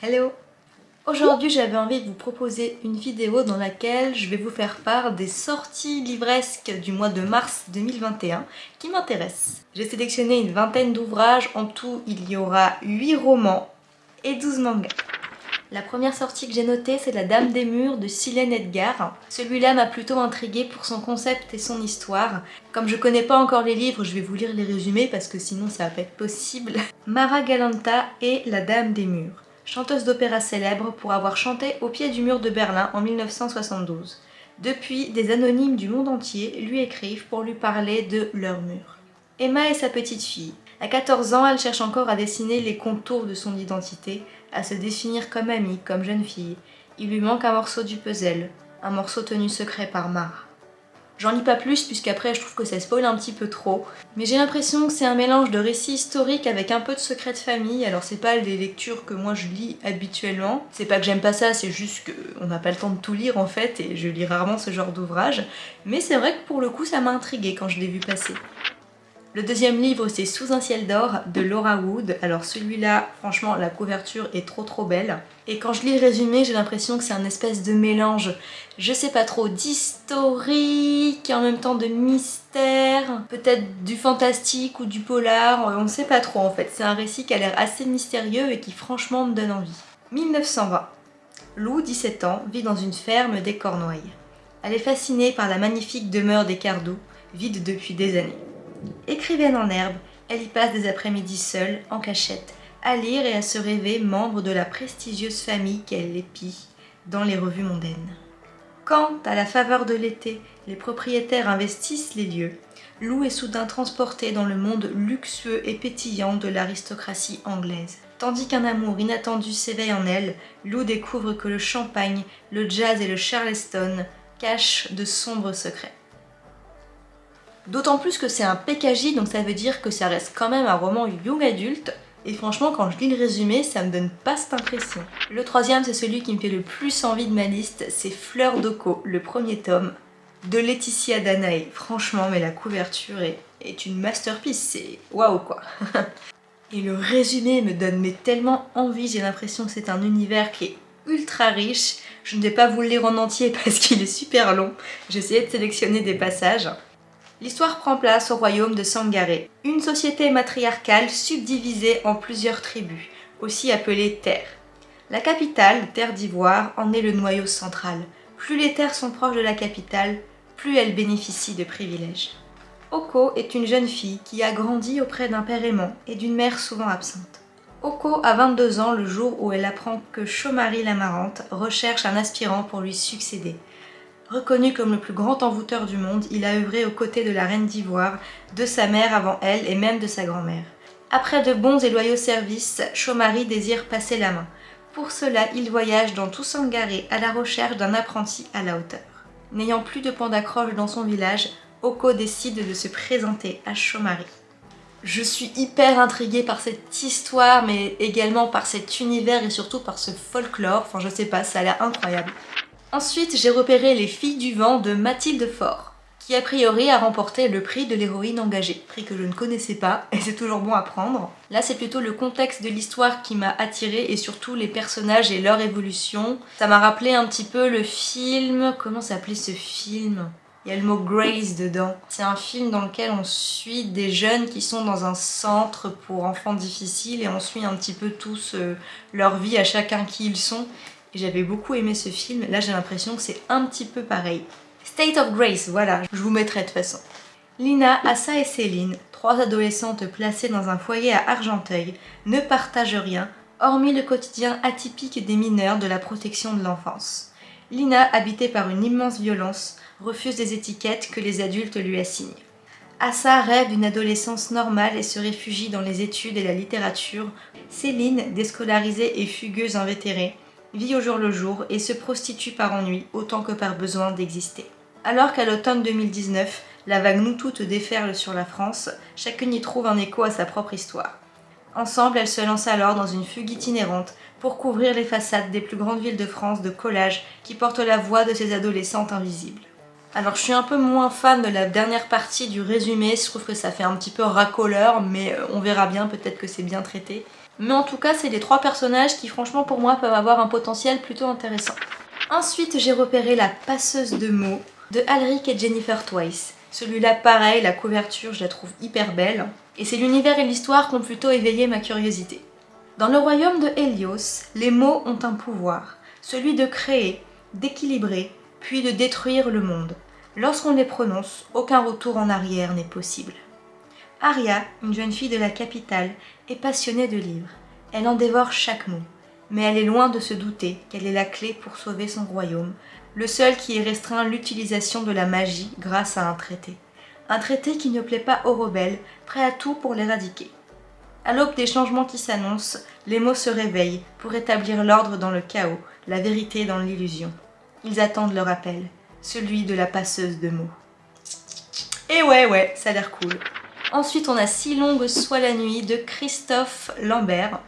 Hello Aujourd'hui j'avais envie de vous proposer une vidéo dans laquelle je vais vous faire part des sorties livresques du mois de mars 2021 qui m'intéressent. J'ai sélectionné une vingtaine d'ouvrages, en tout il y aura 8 romans et 12 mangas. La première sortie que j'ai notée, c'est La Dame des Murs de Silène Edgar. Celui-là m'a plutôt intriguée pour son concept et son histoire. Comme je connais pas encore les livres, je vais vous lire les résumés parce que sinon ça va pas être possible. Mara Galanta et La Dame des Murs, chanteuse d'opéra célèbre pour avoir chanté au pied du mur de Berlin en 1972. Depuis, des anonymes du monde entier lui écrivent pour lui parler de leur mur. Emma est sa petite fille. À 14 ans, elle cherche encore à dessiner les contours de son identité, à se définir comme amie, comme jeune fille. Il lui manque un morceau du puzzle, un morceau tenu secret par Mar. J'en lis pas plus puisqu'après je trouve que ça spoil un petit peu trop, mais j'ai l'impression que c'est un mélange de récits historiques avec un peu de secret de famille, alors c'est pas les lectures que moi je lis habituellement, c'est pas que j'aime pas ça, c'est juste qu'on n'a pas le temps de tout lire en fait, et je lis rarement ce genre d'ouvrage, mais c'est vrai que pour le coup ça m'a intrigué quand je l'ai vu passer. Le deuxième livre, c'est Sous un ciel d'or de Laura Wood. Alors celui-là, franchement, la couverture est trop trop belle. Et quand je lis le résumé, j'ai l'impression que c'est un espèce de mélange, je sais pas trop, d'historique et en même temps de mystère, peut-être du fantastique ou du polar, on ne sait pas trop en fait. C'est un récit qui a l'air assez mystérieux et qui franchement me donne envie. 1920. Lou, 17 ans, vit dans une ferme des Cornouailles. Elle est fascinée par la magnifique demeure des Cardoux, vide depuis des années. Écrivaine en herbe, elle y passe des après-midi seule, en cachette, à lire et à se rêver membre de la prestigieuse famille qu'elle épie dans les revues mondaines. Quand, à la faveur de l'été, les propriétaires investissent les lieux, Lou est soudain transportée dans le monde luxueux et pétillant de l'aristocratie anglaise. Tandis qu'un amour inattendu s'éveille en elle, Lou découvre que le champagne, le jazz et le charleston cachent de sombres secrets. D'autant plus que c'est un PKJ, donc ça veut dire que ça reste quand même un roman young adulte, et franchement, quand je lis le résumé, ça me donne pas cette impression. Le troisième, c'est celui qui me fait le plus envie de ma liste, c'est Fleur d'Oko, le premier tome, de Laetitia Danae. Franchement, mais la couverture est, une masterpiece, c'est waouh quoi Et le résumé me donne tellement envie, j'ai l'impression que c'est un univers qui est ultra riche. Je ne vais pas vous le lire en entier parce qu'il est super long. Essayé de sélectionner des passages. L'histoire prend place au royaume de Sangaré, une société matriarcale subdivisée en plusieurs tribus, aussi appelées terres. La capitale, Terre d'Ivoire, en est le noyau central. Plus les terres sont proches de la capitale, plus elles bénéficient de privilèges. Oko est une jeune fille qui a grandi auprès d'un père aimant et d'une mère souvent absente. Oko a 22 ans le jour où elle apprend que Chomari l'Amarante recherche un aspirant pour lui succéder. Reconnu comme le plus grand envoûteur du monde, il a œuvré aux côtés de la reine d'Ivoire, de sa mère avant elle et même de sa grand-mère. Après de bons et loyaux services, Chomari désire passer la main. Pour cela, il voyage dans tout Sangaré à la recherche d'un apprenti à la hauteur. N'ayant plus de point d'accroche dans son village, Oko décide de se présenter à Chomari. Je suis hyper intriguée par cette histoire, mais également par cet univers et surtout par ce folklore. Enfin, je sais pas, ça a l'air incroyable. Ensuite, j'ai repéré Les Filles du Vent de Mathilde Faure, qui a priori a remporté le prix de l'héroïne engagée, prix que je ne connaissais pas, et c'est toujours bon à prendre. Là, c'est plutôt le contexte de l'histoire qui m'a attirée, et surtout les personnages et leur évolution. Ça m'a rappelé un petit peu le film... Comment s'appelait ce film? Il y a le mot Grace dedans. C'est un film dans lequel on suit des jeunes qui sont dans un centre pour enfants difficiles et on suit un petit peu tous euh, leur vie à chacun qui ils sont j'avais beaucoup aimé ce film. Là, j'ai l'impression que c'est un petit peu pareil. State of Grace, voilà, je vous mettrai de toute façon. Lina, Assa et Céline, trois adolescentes placées dans un foyer à Argenteuil, ne partagent rien, hormis le quotidien atypique des mineurs de la protection de l'enfance. Lina, habitée par une immense violence, refuse des étiquettes que les adultes lui assignent. Assa rêve d'une adolescence normale et se réfugie dans les études et la littérature. Céline, déscolarisée et fugueuse invétérée, vit au jour le jour et se prostitue par ennui autant que par besoin d'exister. Alors qu'à l'automne 2019, la vague nous toutes déferle sur la France, chacune y trouve un écho à sa propre histoire. Ensemble, elles se lancent alors dans une fugue itinérante pour couvrir les façades des plus grandes villes de France de collages qui portent la voix de ces adolescentes invisibles. Alors je suis un peu moins fan de la dernière partie du résumé, je trouve que ça fait un petit peu racoleur, mais euh, on verra bien, peut-être que c'est bien traité. Mais en tout cas, c'est les trois personnages qui franchement pour moi peuvent avoir un potentiel plutôt intéressant. Ensuite, j'ai repéré La passeuse de mots de Alric et Jennifer Twice. Celui-là, pareil, la couverture, je la trouve hyper belle. Et c'est l'univers et l'histoire qui ont plutôt éveillé ma curiosité. Dans le royaume de Helios, les mots ont un pouvoir, celui de créer, d'équilibrer, puis de détruire le monde. Lorsqu'on les prononce, aucun retour en arrière n'est possible. Aria, une jeune fille de la capitale, est passionnée de livres. Elle en dévore chaque mot, mais elle est loin de se douter qu'elle est la clé pour sauver son royaume, le seul qui ait restreint l'utilisation de la magie grâce à un traité. Un traité qui ne plaît pas aux rebelles, prêts à tout pour l'éradiquer. À l'aube des changements qui s'annoncent, les mots se réveillent pour établir l'ordre dans le chaos, la vérité dans l'illusion. Ils attendent leur appel, celui de la passeuse de mots. Et ouais, ouais, ça a l'air cool. Ensuite, on a Si longue soit la nuit de Christophe Lambert,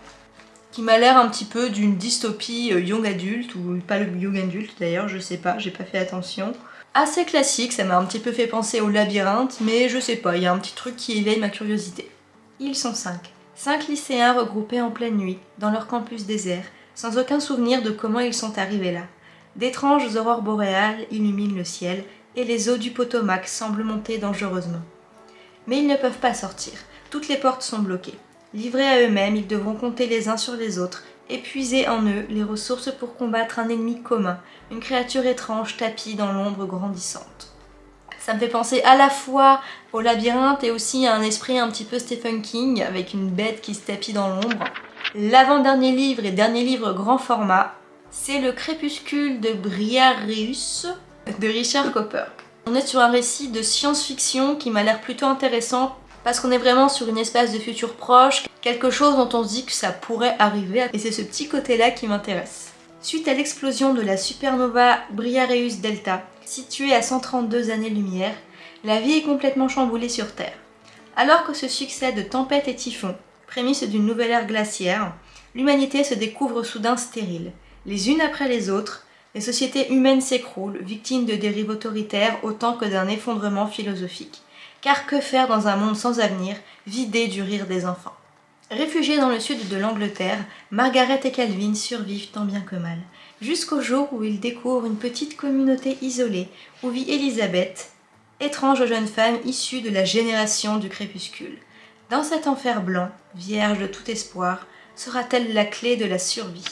qui m'a l'air un petit peu d'une dystopie euh, young adulte, ou pas le young adulte d'ailleurs, je sais pas, j'ai pas fait attention. Assez classique, ça m'a un petit peu fait penser au labyrinthe, mais je sais pas, il y a un petit truc qui éveille ma curiosité. Ils sont cinq. Cinq lycéens regroupés en pleine nuit, dans leur campus désert, sans aucun souvenir de comment ils sont arrivés là. D'étranges aurores boréales illuminent le ciel, et les eaux du Potomac semblent monter dangereusement. Mais ils ne peuvent pas sortir, toutes les portes sont bloquées. Livrés à eux-mêmes, ils devront compter les uns sur les autres, épuiser en eux les ressources pour combattre un ennemi commun, une créature étrange tapie dans l'ombre grandissante. Ça me fait penser à la fois au labyrinthe et aussi à un esprit un petit peu Stephen King, avec une bête qui se tapit dans l'ombre. L'avant-dernier livre et dernier livre grand format, c'est Le Crépuscule de Briareus de Richard Copper. On est sur un récit de science-fiction qui m'a l'air plutôt intéressant parce qu'on est vraiment sur une espèce de futur proche, quelque chose dont on se dit que ça pourrait arriver, et c'est ce petit côté-là qui m'intéresse. Suite à l'explosion de la supernova Briareus Delta, située à 132 années-lumière, la vie est complètement chamboulée sur Terre. Alors que se succèdent tempêtes et typhons, prémices d'une nouvelle ère glaciaire, l'humanité se découvre soudain stérile. Les unes après les autres, les sociétés humaines s'écroulent, victimes de dérives autoritaires autant que d'un effondrement philosophique. Car que faire dans un monde sans avenir, vidé du rire des enfants? Réfugiés dans le sud de l'Angleterre, Margaret et Calvin survivent tant bien que mal, jusqu'au jour où ils découvrent une petite communauté isolée où vit Elisabeth, étrange jeune femme issue de la génération du crépuscule. Dans cet enfer blanc, vierge de tout espoir, sera-t-elle la clé de la survie?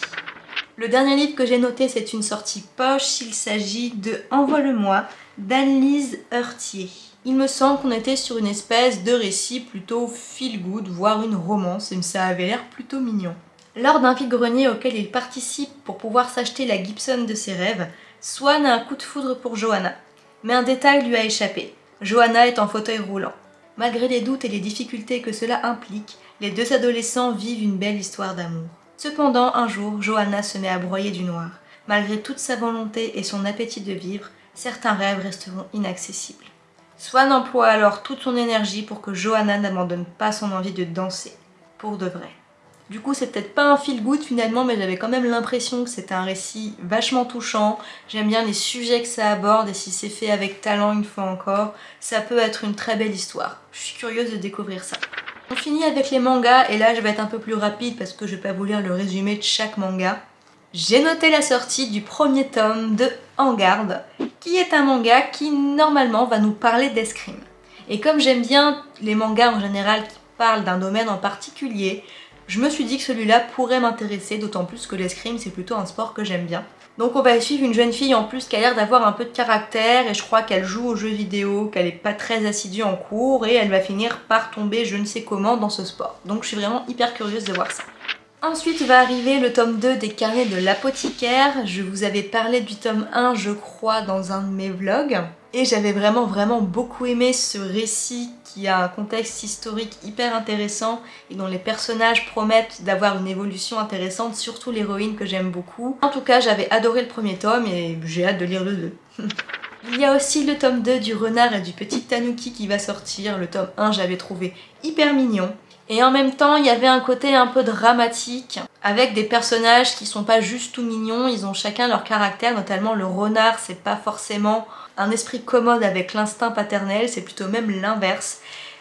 Le dernier livre que j'ai noté, c'est une sortie poche, il s'agit de Envoie-le-moi d'Anne-Lise Heurtier. Il me semble qu'on était sur une espèce de récit plutôt feel-good, voire une romance, et ça avait l'air plutôt mignon. Lors d'un vide-grenier auquel il participe pour pouvoir s'acheter la Gibson de ses rêves, Swan a un coup de foudre pour Johanna. Mais un détail lui a échappé. Johanna est en fauteuil roulant. Malgré les doutes et les difficultés que cela implique, les deux adolescents vivent une belle histoire d'amour. Cependant, un jour, Johanna se met à broyer du noir. Malgré toute sa volonté et son appétit de vivre, certains rêves resteront inaccessibles. Swan emploie alors toute son énergie pour que Johanna n'abandonne pas son envie de danser, pour de vrai. Du coup, c'est peut-être pas un feel good finalement, mais j'avais quand même l'impression que c'était un récit vachement touchant. J'aime bien les sujets que ça aborde et si c'est fait avec talent une fois encore, ça peut être une très belle histoire. Je suis curieuse de découvrir ça. On finit avec les mangas et là je vais être un peu plus rapide parce que je vais pas vous lire le résumé de chaque manga. J'ai noté la sortie du premier tome de En qui est un manga qui normalement va nous parler d'escrime. Et comme j'aime bien les mangas en général qui parlent d'un domaine en particulier, je me suis dit que celui-là pourrait m'intéresser, d'autant plus que l'escrime c'est plutôt un sport que j'aime bien. Donc on va suivre une jeune fille en plus qui a l'air d'avoir un peu de caractère et je crois qu'elle joue aux jeux vidéo, qu'elle est pas très assidue en cours et elle va finir par tomber je ne sais comment dans ce sport. Donc je suis vraiment hyper curieuse de voir ça. Ensuite va arriver le tome 2 des carnets de l'apothicaire. Je vous avais parlé du tome 1 je crois dans un de mes vlogs. Et j'avais vraiment vraiment beaucoup aimé ce récit qui a un contexte historique hyper intéressant et dont les personnages promettent d'avoir une évolution intéressante, surtout l'héroïne que j'aime beaucoup. En tout cas j'avais adoré le premier tome et j'ai hâte de lire le 2. Il y a aussi le tome 2 du renard et du petit tanuki qui va sortir. Le tome 1 j'avais trouvé hyper mignon Et en même temps, il y avait un côté un peu dramatique, avec des personnages qui sont pas juste tout mignons, ils ont chacun leur caractère, notamment le renard, c'est pas forcément un esprit commode avec l'instinct paternel, c'est plutôt même l'inverse.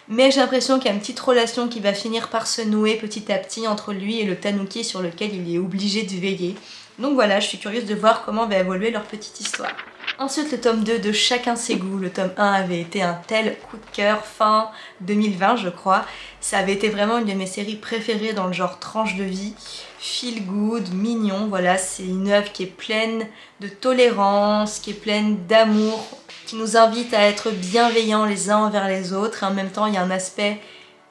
Mais j'ai l'impression qu'il y a une petite relation qui va finir par se nouer petit à petit entre lui et le tanuki sur lequel il est obligé de veiller. Donc voilà, je suis curieuse de voir comment va évoluer leur petite histoire. Ensuite, le tome 2 de Chacun ses goûts. Le tome 1 avait été un tel coup de cœur fin 2020, je crois. Ça avait été vraiment une de mes séries préférées dans le genre tranche de vie. Feel good, mignon, voilà, c'est une œuvre qui est pleine de tolérance, qui est pleine d'amour, qui nous invite à être bienveillants les uns envers les autres. Et en même temps, il y a un aspect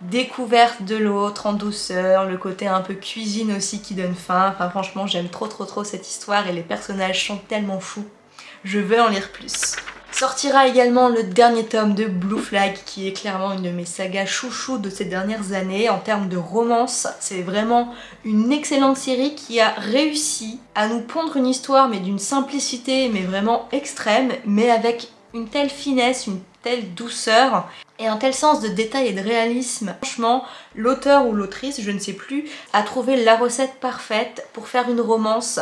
découverte de l'autre en douceur, le côté un peu cuisine aussi qui donne faim. Enfin franchement j'aime trop trop trop cette histoire et les personnages sont tellement fous. Je veux en lire plus. Sortira également le dernier tome de Blue Flag qui est clairement une de mes sagas chouchou de ces dernières années en termes de romance. C'est vraiment une excellente série qui a réussi à nous pondre une histoire mais d'une simplicité mais vraiment extrême mais avec une telle finesse, une telle douceur et un tel sens de détail et de réalisme. Franchement, l'auteur ou l'autrice, je ne sais plus, a trouvé la recette parfaite pour faire une romance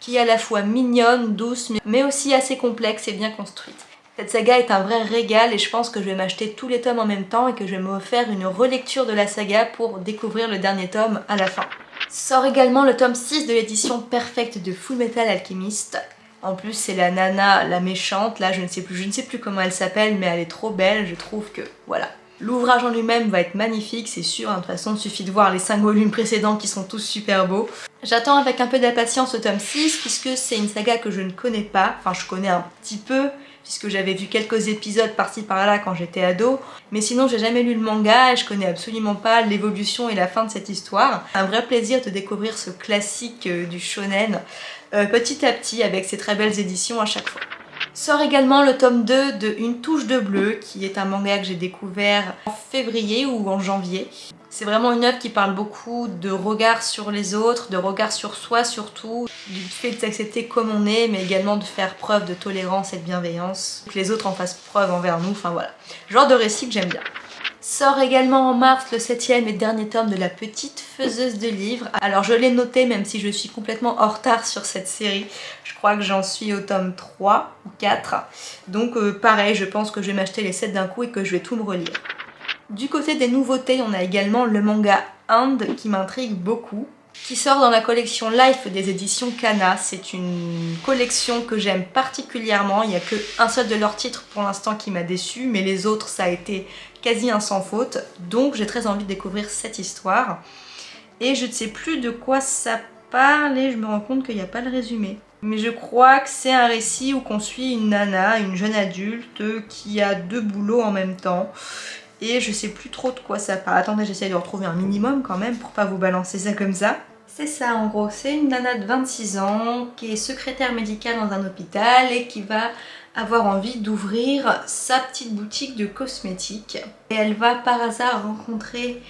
qui est à la fois mignonne, douce, mais aussi assez complexe et bien construite. Cette saga est un vrai régal et je pense que je vais m'acheter tous les tomes en même temps et que je vais me faire une relecture de la saga pour découvrir le dernier tome à la fin. Sort également le tome 6 de l'édition perfecte de Full Metal Alchemist. En plus, c'est la nana, la méchante, là je ne sais plus, je ne sais plus comment elle s'appelle, mais elle est trop belle, je trouve que, voilà. L'ouvrage en lui-même va être magnifique, c'est sûr, hein, de toute façon, il suffit de voir les 5 volumes précédents qui sont tous super beaux. J'attends avec un peu d'impatience le tome 6, puisque c'est une saga que je ne connais pas, enfin je connais un petit peu, puisque j'avais vu quelques épisodes par-ci par-là quand j'étais ado, mais sinon j'ai jamais lu le manga et je connais absolument pas l'évolution et la fin de cette histoire. Un vrai plaisir de découvrir ce classique euh, du shonen euh, petit à petit avec ces très belles éditions à chaque fois. Sort également le tome 2 de Une touche de bleu, qui est un manga que j'ai découvert en février ou en janvier. C'est vraiment une œuvre qui parle beaucoup de regard sur les autres, de regard sur soi surtout, du fait de s'accepter comme on est, mais également de faire preuve de tolérance et de bienveillance, que les autres en fassent preuve envers nous, enfin voilà. Genre de récit que j'aime bien. Sort également en mars le septième et dernier tome de La Petite Faiseuse de Livres. Alors je l'ai noté même si je suis complètement en retard sur cette série. Je crois que j'en suis au tome 3 ou 4. Donc euh, pareil, je pense que je vais m'acheter les 7 d'un coup et que je vais tout me relire. Du côté des nouveautés, on a également le manga Hand qui m'intrigue beaucoup qui sort dans la collection Life des éditions Kana. C'est une collection que j'aime particulièrement. Il n'y a qu'un seul de leurs titres pour l'instant qui m'a déçu, mais les autres ça a été quasi un sans faute. Donc j'ai très envie de découvrir cette histoire. Et je ne sais plus de quoi ça parle et je me rends compte qu'il n'y a pas le résumé. Mais je crois que c'est un récit où qu'on suit une nana, une jeune adulte qui a deux boulots en même temps. Et je sais plus trop de quoi ça parle. Attendez, j'essaie de retrouver un minimum quand même pour pas vous balancer ça comme ça. C'est ça en gros, c'est une nana de 26 ans qui est secrétaire médicale dans un hôpital et qui va avoir envie d'ouvrir sa petite boutique de cosmétiques. Et elle va par hasard rencontrer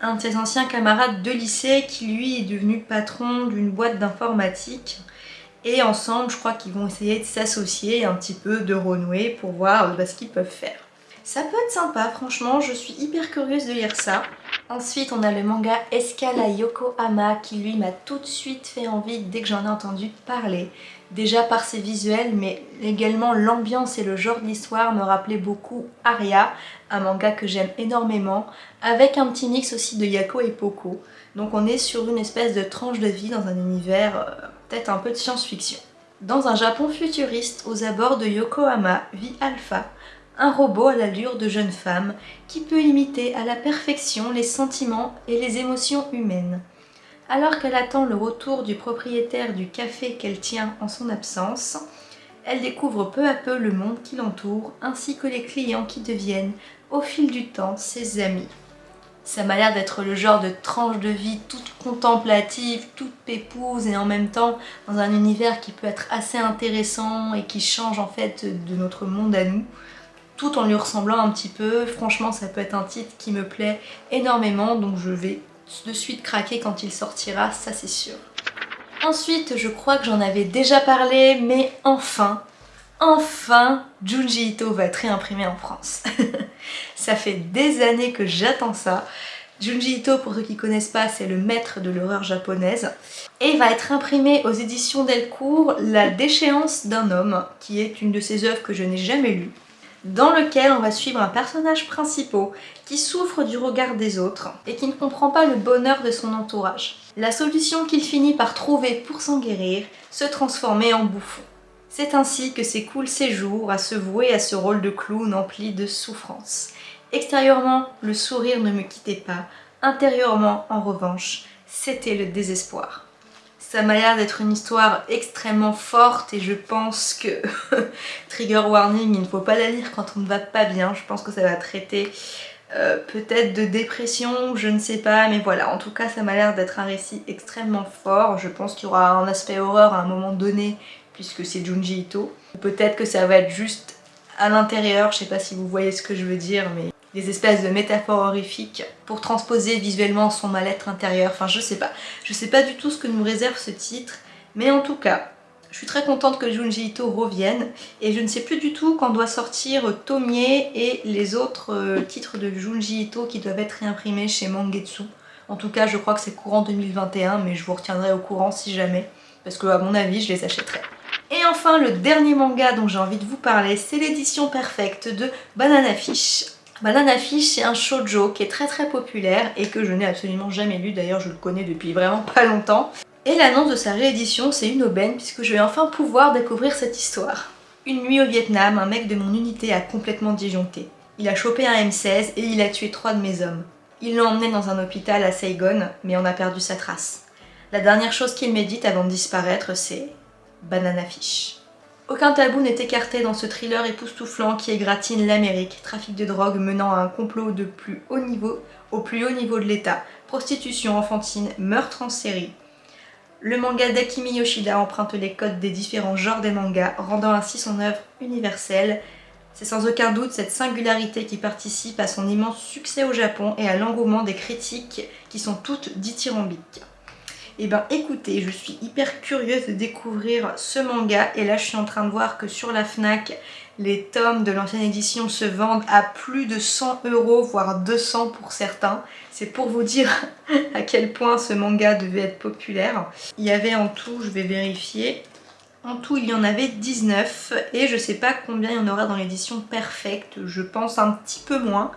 un de ses anciens camarades de lycée qui lui est devenu patron d'une boîte d'informatique. Et ensemble, je crois qu'ils vont essayer de s'associer un petit peu, de renouer pour voir bah, ce qu'ils peuvent faire. Ça peut être sympa, franchement, je suis hyper curieuse de lire ça. Ensuite, on a le manga Escala Yokohama qui lui m'a tout de suite fait envie dès que j'en ai entendu parler. Déjà par ses visuels, mais également l'ambiance et le genre d'histoire me rappelaient beaucoup Aria, un manga que j'aime énormément, avec un petit mix aussi de Yako et Poko. Donc on est sur une espèce de tranche de vie dans un univers euh, peut-être un peu de science-fiction. Dans un Japon futuriste, aux abords de Yokohama, vit Alpha, un robot à l'allure de jeune femme qui peut imiter à la perfection les sentiments et les émotions humaines. Alors qu'elle attend le retour du propriétaire du café qu'elle tient en son absence, elle découvre peu à peu le monde qui l'entoure ainsi que les clients qui deviennent, au fil du temps, ses amis. Ça m'a l'air d'être le genre de tranche de vie toute contemplative, toute pépouse et en même temps dans un univers qui peut être assez intéressant et qui change en fait de notre monde à nous tout en lui ressemblant un petit peu. Franchement, ça peut être un titre qui me plaît énormément, donc je vais de suite craquer quand il sortira, ça c'est sûr. Ensuite, je crois que j'en avais déjà parlé, mais enfin, enfin, Junji Ito va être réimprimé en France. ça fait des années que j'attends ça. Junji Ito, pour ceux qui connaissent pas, c'est le maître de l'horreur japonaise. Et va être imprimé aux éditions Delcourt La déchéance d'un homme, qui est une de ses œuvres que je n'ai jamais lues, dans lequel on va suivre un personnage principal qui souffre du regard des autres et qui ne comprend pas le bonheur de son entourage. La solution qu'il finit par trouver pour s'en guérir, se transformer en bouffon. C'est ainsi que s'écoulent ses jours à se vouer à ce rôle de clown empli de souffrance. Extérieurement, le sourire ne me quittait pas. Intérieurement, en revanche, c'était le désespoir. Ça m'a l'air d'être une histoire extrêmement forte et je pense que, trigger warning, il ne faut pas la lire quand on ne va pas bien. Je pense que ça va traiter euh, peut-être de dépression, je ne sais pas, mais voilà, en tout cas ça m'a l'air d'être un récit extrêmement fort. Je pense qu'il y aura un aspect horreur à un moment donné, puisque c'est Junji Ito. Peut-être que ça va être juste à l'intérieur, je sais pas si vous voyez ce que je veux dire, mais des espèces de métaphores horrifiques pour transposer visuellement son mal-être intérieur, enfin je sais pas. Je sais pas du tout ce que nous réserve ce titre, mais en tout cas, je suis très contente que Junji Ito revienne et je ne sais plus du tout quand doit sortir Tomie et les autres euh, titres de Junji Ito qui doivent être réimprimés chez Mangetsu. En tout cas, je crois que c'est courant 2021, mais je vous retiendrai au courant si jamais, parce que à mon avis, je les achèterai. Et enfin, le dernier manga dont j'ai envie de vous parler, c'est l'édition perfecte de Banana Fish. Banana Fish, c'est un shoujo qui est très très populaire et que je n'ai absolument jamais lu, d'ailleurs je le connais depuis vraiment pas longtemps. Et l'annonce de sa réédition, c'est une aubaine puisque je vais enfin pouvoir découvrir cette histoire. Une nuit au Vietnam, un mec de mon unité a complètement disjoncté. Il a chopé un M16 et il a tué trois de mes hommes. Il l'a emmené dans un hôpital à Saigon, mais on a perdu sa trace. La dernière chose qu'il médite avant de disparaître, c'est Banana Fish. Aucun tabou n'est écarté dans ce thriller époustouflant qui égratine l'Amérique, trafic de drogue menant à un complot de plus haut niveau, au plus haut niveau de l'État, prostitution enfantine, meurtre en série. Le manga d'Akimi Yoshida emprunte les codes des différents genres des mangas, rendant ainsi son œuvre universelle. C'est sans aucun doute cette singularité qui participe à son immense succès au Japon et à l'engouement des critiques qui sont toutes dithyrambiques. Et eh ben écoutez, je suis hyper curieuse de découvrir ce manga et là je suis en train de voir que sur la FNAC, les tomes de l'ancienne édition se vendent à plus de 100 euros, voire 200 pour certains. C'est pour vous dire à quel point ce manga devait être populaire. Il y avait en tout, je vais vérifier, en tout il y en avait 19 et je sais pas combien il y en aura dans l'édition perfecte, je pense un petit peu moins.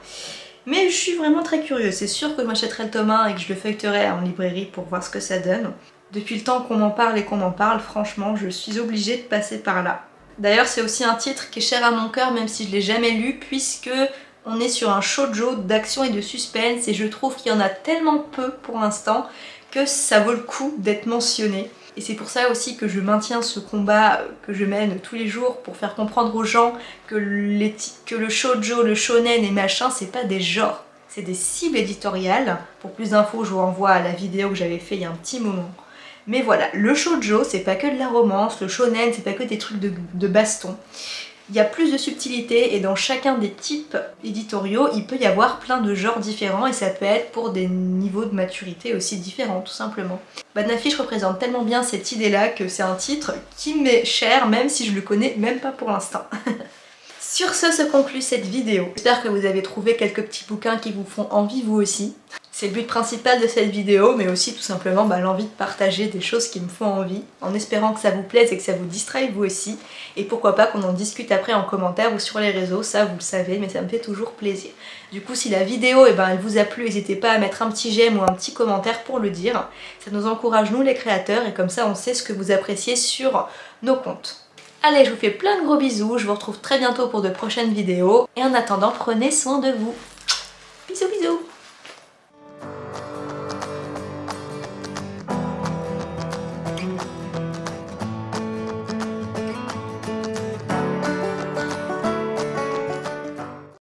Mais je suis vraiment très curieuse. C'est sûr que je m'achèterai le tome 1 et que je le feuilleterai en librairie pour voir ce que ça donne. Depuis le temps qu'on m'en parle et qu'on m'en parle, franchement, je suis obligée de passer par là. D'ailleurs, c'est aussi un titre qui est cher à mon cœur, même si je l'ai jamais lu, puisque on est sur un shoujo d'action et de suspense, et je trouve qu'il y en a tellement peu pour l'instant que ça vaut le coup d'être mentionné. Et c'est pour ça aussi que je maintiens ce combat que je mène tous les jours pour faire comprendre aux gens que, le shoujo, le shonen et machin, c'est pas des genres, c'est des cibles éditoriales. Pour plus d'infos, je vous renvoie à la vidéo que j'avais fait il y a un petit moment. Mais voilà, le shoujo, c'est pas que de la romance, le shonen, c'est pas que des trucs de, de baston il y a plus de subtilité et dans chacun des types éditoriaux, il peut y avoir plein de genres différents et ça peut être pour des niveaux de maturité aussi différents, tout simplement. Badnafish représente tellement bien cette idée-là que c'est un titre qui m'est cher, même si je le connais même pas pour l'instant. Sur ce se conclut cette vidéo. J'espère que vous avez trouvé quelques petits bouquins qui vous font envie vous aussi. C'est le but principal de cette vidéo, mais aussi tout simplement bah, l'envie de partager des choses qui me font envie, en espérant que ça vous plaise et que ça vous distraille vous aussi, et pourquoi pas qu'on en discute après en commentaire ou sur les réseaux, ça vous le savez, mais ça me fait toujours plaisir. Du coup, si la vidéo eh ben, elle vous a plu, n'hésitez pas à mettre un petit j'aime ou un petit commentaire pour le dire, ça nous encourage nous les créateurs, et comme ça on sait ce que vous appréciez sur nos comptes. Allez, je vous fais plein de gros bisous, je vous retrouve très bientôt pour de prochaines vidéos, et en attendant, prenez soin de vous. Bisous bisous